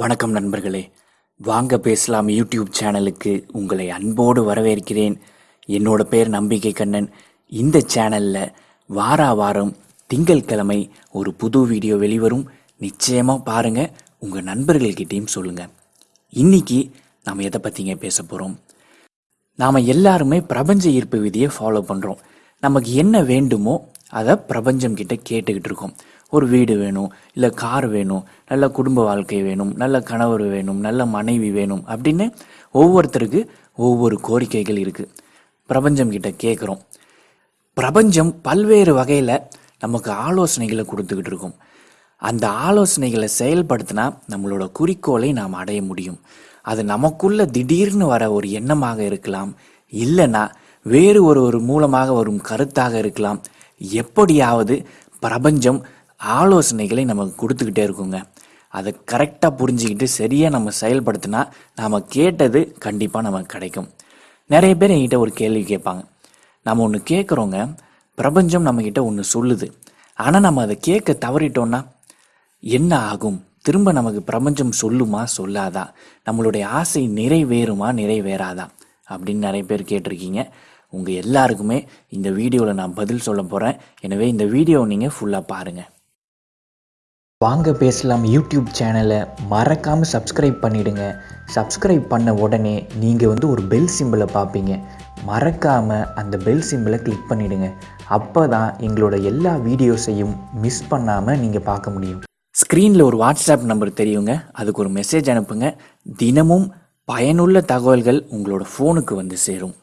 வணக்கம் நண்பர்களே. வாங்க பேசலாம் யூடியூப் சேனலுக்கு. உங்களை அன்போடு வரவேற்கிறேன். என்னோட பேர் நம்பிக்கை கண்ணன். இந்த சேனலில் வாரா வாரம் திங்கட்கிழமை ஒரு புது வீடியோ வெளிவரும். நிச்சயமாக பாருங்கள் உங்கள் நண்பர்கள்கிட்டையும் சொல்லுங்கள் இன்னைக்கு நாம் எதை பற்றிங்க பேச போகிறோம் நாம் எல்லாருமே பிரபஞ்ச ஈர்ப்பு விதியை ஃபாலோ பண்ணுறோம் நமக்கு என்ன வேண்டுமோ அதை பிரபஞ்சம் கிட்ட கேட்டுக்கிட்டு இருக்கோம். ஒரு வீடு வேணும் இல்லை கார் வேணும் நல்ல குடும்ப வாழ்க்கை வேணும் நல்ல கணவர் வேணும் நல்ல மனைவி வேணும் அப்படின்னு ஒவ்வொருத்தருக்கு ஒவ்வொரு கோரிக்கைகள் இருக்குது பிரபஞ்சம் கிட்ட கேட்குறோம் பிரபஞ்சம் பல்வேறு வகையில் நமக்கு ஆலோசனைகளை கொடுத்துக்கிட்டு இருக்கும். அந்த ஆலோசனைகளை செயல்படுத்தினா நம்மளோட குறிக்கோளை நாம் அடைய முடியும். அது நமக்குள்ள திடீர்னு வர ஒரு எண்ணமாக இருக்கலாம். இல்லைன்னா வேறு ஒரு ஒரு மூலமாக வரும் கருத்தாக இருக்கலாம். எப்படியாவது பிரபஞ்சம் ஆலோசனைகளை நமக்கு கொடுத்துக்கிட்டே இருக்குங்க. அதை கரெக்டாக புரிஞ்சுக்கிட்டு சரியாக நம்ம செயல்படுத்தினா நாம் கேட்டது கண்டிப்பாக நமக்கு கிடைக்கும். நிறைய பேர் என்கிட்ட ஒரு கேள்வி கேட்பாங்க. நம்ம ஒன்று கேட்குறோங்க பிரபஞ்சம் நம்மக்கிட்ட ஒன்று சொல்லுது. ஆனால் நம்ம அதை கேட்க தவறிட்டோன்னா என்ன ஆகும்? திரும்ப நமக்கு பிரபஞ்சம் சொல்லுமா சொல்லாதா? நம்மளுடைய ஆசை நிறைவேறுமா நிறைவேறாதா? அப்படின்னு நிறைய பேர் கேட்டிருக்கீங்க. உங்கள் எல்லாருக்குமே இந்த வீடியோவில் நான் பதில் சொல்ல போகிறேன் எனவே இந்த வீடியோவை நீங்கள் ஃபுல்லாக பாருங்கள் வாங்க பேசலாம் யூடியூப் சேனலை. மறக்காமல் சப்ஸ்கிரைப் பண்ணிவிடுங்க சப்ஸ்கிரைப் பண்ண உடனே நீங்கள் வந்து ஒரு பெல் சிம்பிளை பார்ப்பீங்க. மறக்காமல் அந்த பெல் சிம்பிளை கிளிக் பண்ணிவிடுங்க அப்போ தான் எங்களோட எல்லா வீடியோஸையும் மிஸ் பண்ணாமல் நீங்கள் பார்க்க முடியும். ஸ்க்ரீனில் ஒரு வாட்ஸ்அப் நம்பர் தெரியுங்க. அதுக்கு ஒரு மெசேஜ் அனுப்புங்க. தினமும் பயனுள்ள தகவல்கள் உங்களோட ஃபோனுக்கு வந்து சேரும்.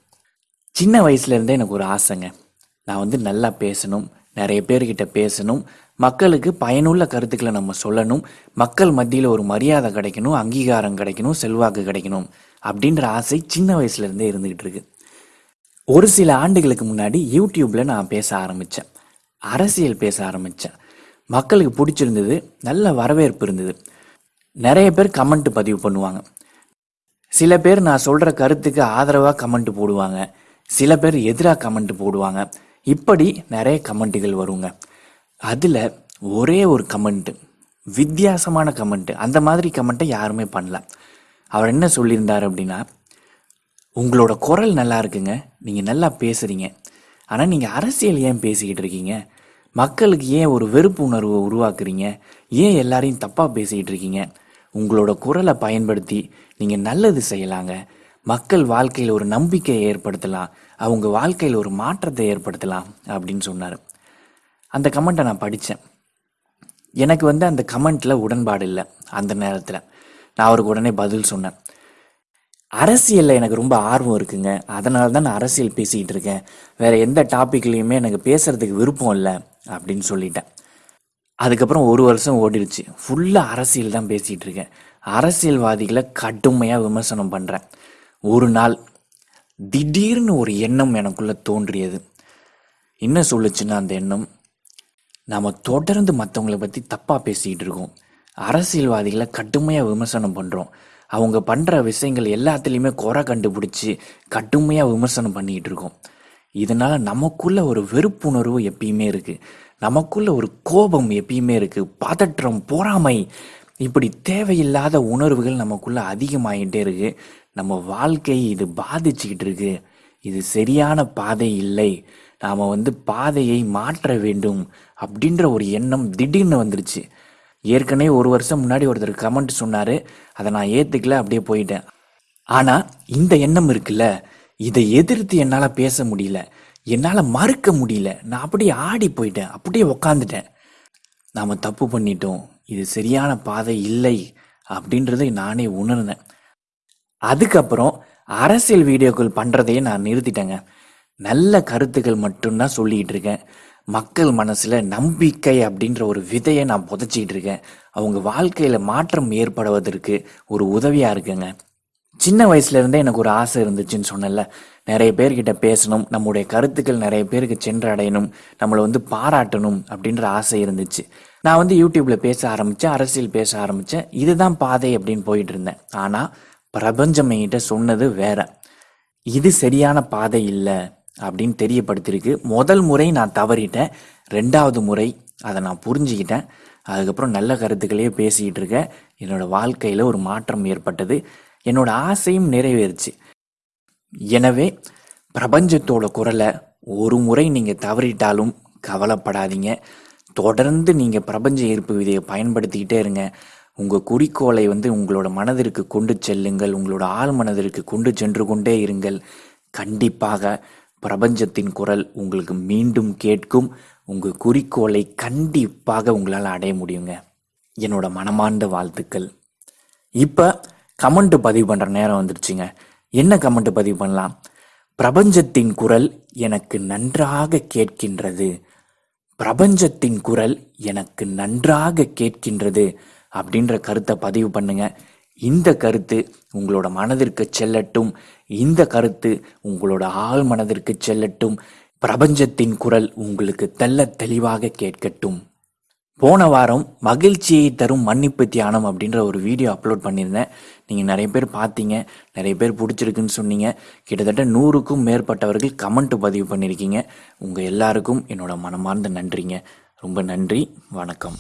சின்ன வயசுலேருந்தே எனக்கு ஒரு ஆசைங்க. நான் வந்து நல்லா பேசணும். நிறைய பேர்கிட்ட பேசணும். மக்களுக்கு பயனுள்ள கருத்துக்களை நம்ம சொல்லணும். மக்கள் மத்தியில் ஒரு மரியாதை கிடைக்கணும் அங்கீகாரம் கிடைக்கணும் செல்வாக்கு கிடைக்கணும் அப்படின்ற ஆசை சின்ன வயசுலேருந்தே இருந்துகிட்டு இருக்கு. ஒரு சில ஆண்டுகளுக்கு முன்னாடி யூடியூப்பில் நான் பேச ஆரம்பித்தேன் அரசியல் பேச ஆரம்பித்தேன் மக்களுக்கு பிடிச்சிருந்தது நல்ல வரவேற்பு இருந்தது. நிறைய பேர் கமெண்ட் பதிவு பண்ணுவாங்க. சில பேர் நான் சொல்கிற கருத்துக்கு ஆதரவாக கமெண்ட் போடுவாங்க. சில பேர் எதிராக கமெண்ட் போடுவாங்க. இப்படி நிறைய கமெண்ட்டுகள் வருங்க. அதில் ஒரே ஒரு கமெண்ட்டு வித்தியாசமான கமெண்ட்டு அந்த மாதிரி கமெண்ட்டை யாருமே பண்ணல. அவர் என்ன சொல்லியிருந்தார் அப்படின்னா உங்களோட குரல் நல்லா இருக்குங்க. நீங்கள் நல்லா பேசுகிறீங்க ஆனால் நீங்கள் அரசியல் ஏன் பேசிக்கிட்டு இருக்கீங்க? மக்களுக்கு ஏன் ஒரு வெறுப்பு உணர்வை உருவாக்குறீங்க? ஏன் எல்லாரையும் தப்பாக பேசிக்கிட்டு இருக்கீங்க? உங்களோட குரலை பயன்படுத்தி நீங்கள் நல்லது செய்யலாங்க. மக்கள் வாழ்க்கையில் ஒரு நம்பிக்கையை ஏற்படுத்தலாம் அவங்க வாழ்க்கையில் ஒரு மாற்றத்தை ஏற்படுத்தலாம் அப்படின்னு சொன்னார். அந்த கமெண்ட்டை நான் படித்தேன் எனக்கு வந்து அந்த கமெண்ட்டில் உடன்பாடு இல்லை அந்த நேரத்தில். நான் அவருக்கு உடனே பதில் சொன்னேன். அரசியலில் எனக்கு ரொம்ப ஆர்வம் இருக்குங்க. அதனால தான் நான் அரசியல் பேசிக்கிட்டு இருக்கேன். வேறு எந்த டாப்பிக்லேயுமே எனக்கு பேசுகிறதுக்கு விருப்பம் இல்லை அப்படின்னு சொல்லிட்டேன். அதுக்கப்புறம் ஒரு வருஷம் ஓடிடுச்சு. ஃபுல்லாக அரசியல் தான் பேசிகிட்டு இருக்கேன். அரசியல்வாதிகளை கடுமையாக விமர்சனம் பண்ணுறேன் ஒரு நாள் திடீர்னு ஒரு எண்ணம் எனக்குள்ளே தோன்றியது. என்ன சொல்லுச்சுன்னா அந்த எண்ணம்? நாம் தொடர்ந்து மற்றவங்கள பற்றி தப்பாக பேசிக்கிட்டு இருக்கோம். அரசியல்வாதிகளை கடுமையாக விமர்சனம் பண்ணுறோம் அவங்க பண்ணுற விஷயங்கள் எல்லாத்துலேயுமே குறை கண்டுபிடிச்சி கடுமையாக விமர்சனம் பண்ணிக்கிட்டு இருக்கோம். இதனால் நமக்குள்ளே ஒரு வெறுப்புணர்வு எப்பயுமே இருக்குது நமக்குள்ளே ஒரு கோபம் எப்பயுமே இருக்குது பதற்றம் பொறாமை இப்படி தேவையில்லாத உணர்வுகள் நமக்குள்ளே அதிகமாகிட்டே இருக்குது நம்ம வாழ்க்கை இது பாதிச்சுக்கிட்டு இருக்கு இது சரியான பாதை இல்லை. நாம் வந்து பாதையை மாற்ற வேண்டும் அப்படின்ற ஒரு எண்ணம் திடீர்னு வந்துருச்சு. ஏற்கனவே ஒரு வருஷம் முன்னாடி ஒருத்தர் கமெண்ட் சொன்னார். அதை நான் ஏற்றுக்கல அப்படியே போயிட்டேன். ஆனால் இந்த எண்ணம் இருக்குல்ல? இதை எதிர்த்து என்னால் பேச முடியல. என்னால் மறுக்க முடியல. நான் அப்படியே ஆடி போயிட்டேன். அப்படியே உக்காந்துட்டேன். நாம் தப்பு பண்ணிட்டோம். இது சரியான பாதை இல்லை அப்படின்றதை நானே உணர்ந்தேன். அதுக்கப்புறம் அரசியல் வீடியோக்கள் பண்ணுறதையே நான் நிறுத்திட்டேங்க. நல்ல கருத்துக்கள் மட்டும்தான் சொல்லிக்கிட்டு இருக்கேன். மக்கள் மனசில் நம்பிக்கை அப்படின்ற ஒரு விதையை நான் புதைச்சிக்கிட்டு இருக்கேன். அவங்க வாழ்க்கையில் மாற்றம் ஏற்படுவதற்கு ஒரு உதவியாக இருக்குங்க. சின்ன வயசுலேருந்தே எனக்கு ஒரு ஆசை இருந்துச்சுன்னு சொன்னேன்ல. நிறைய பேர்கிட்ட பேசணும் நம்முடைய கருத்துக்கள் நிறைய பேருக்கு சென்றடையணும் நம்மளை வந்து பாராட்டணும் அப்படின்ற ஆசை இருந்துச்சு. நான் வந்து யூடியூப்பில் பேச ஆரம்பித்தேன் அரசியல் பேச ஆரம்பித்தேன் இதுதான் பாதை அப்படின்னு போயிட்டு இருந்தேன். ஆனால் பிரபஞ்சம் என்கிட்ட சொன்னது வேற. இது சரியான பாதை இல்லை அப்படின்னு தெரியப்படுத்திருக்கு. முதல் முறை நான் தவறிட்டேன். ரெண்டாவது முறை அதை நான் புரிஞ்சுக்கிட்டேன். அதுக்கப்புறம் நல்ல கருத்துக்களையே பேசிக்கிட்டு இருக்கேன். என்னோட வாழ்க்கையில் ஒரு மாற்றம் ஏற்பட்டது. என்னோட ஆசையும் நிறைவேறுச்சு. எனவே பிரபஞ்சத்தோட குரலை ஒரு முறை நீங்கள் தவறிட்டாலும் கவலைப்படாதீங்க. தொடர்ந்து நீங்கள் பிரபஞ்ச ஈர்ப்பு விதையை பயன்படுத்திக்கிட்டே இருங்க. உங்கள் குறிக்கோளை வந்து உங்களோட மனதிற்கு கொண்டு செல்லுங்கள். உங்களோட ஆழ் மனதிற்கு கொண்டு சென்று கொண்டே இருங்கள். கண்டிப்பாக பிரபஞ்சத்தின் குரல் உங்களுக்கு மீண்டும் கேட்கும். உங்கள் குறிக்கோளை கண்டிப்பாக உங்களால் அடைய முடியுங்க. என்னோட மனமார்ந்த வாழ்த்துக்கள். இப்போ கமெண்ட் பதிவு பண்ணுற நேரம் வந்துருச்சுங்க. என்ன கமெண்ட் பதிவு பண்ணலாம்? பிரபஞ்சத்தின் குரல் எனக்கு நன்றாக கேட்கின்றது. பிரபஞ்சத்தின் குரல் எனக்கு நன்றாக கேட்கின்றது. அப்படின்ற கருத்தை பதிவு பண்ணுங்க. இந்த கருத்து உங்களோட மனதிற்கு செல்லட்டும். இந்த கருத்து உங்களோட ஆழ் மனதிற்கு செல்லட்டும். பிரபஞ்சத்தின் குரல் உங்களுக்கு தெள்ள தெளிவாக கேட்கட்டும். போன வாரம் மகிழ்ச்சியை தரும் மன்னிப்பு தியானம் அப்படின்ற ஒரு வீடியோ அப்லோட் பண்ணியிருந்தேன். நீங்கள் நிறைய பேர் பார்த்தீங்க. நிறைய பேர் பிடிச்சிருக்குன்னு சொன்னீங்க. கிட்டத்தட்ட நூறுக்கும் மேற்பட்டவர்கள் கமெண்ட் பதிவு பண்ணியிருக்கீங்க. உங்கள் எல்லாருக்கும் என்னோட மனமார்ந்த நன்றிங்க. ரொம்ப நன்றி. வணக்கம்.